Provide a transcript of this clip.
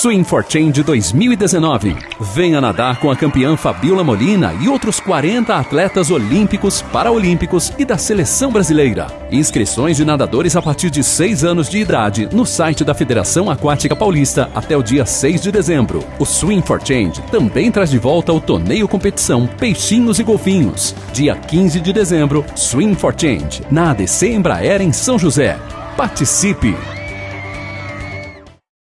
Swim for Change 2019. Venha nadar com a campeã Fabiola Molina e outros 40 atletas olímpicos, paraolímpicos e da seleção brasileira. Inscrições de nadadores a partir de 6 anos de idade no site da Federação Aquática Paulista até o dia 6 de dezembro. O Swim for Change também traz de volta o torneio competição Peixinhos e Golfinhos. Dia 15 de dezembro, Swim for Change, na ADC Embraer em São José. Participe!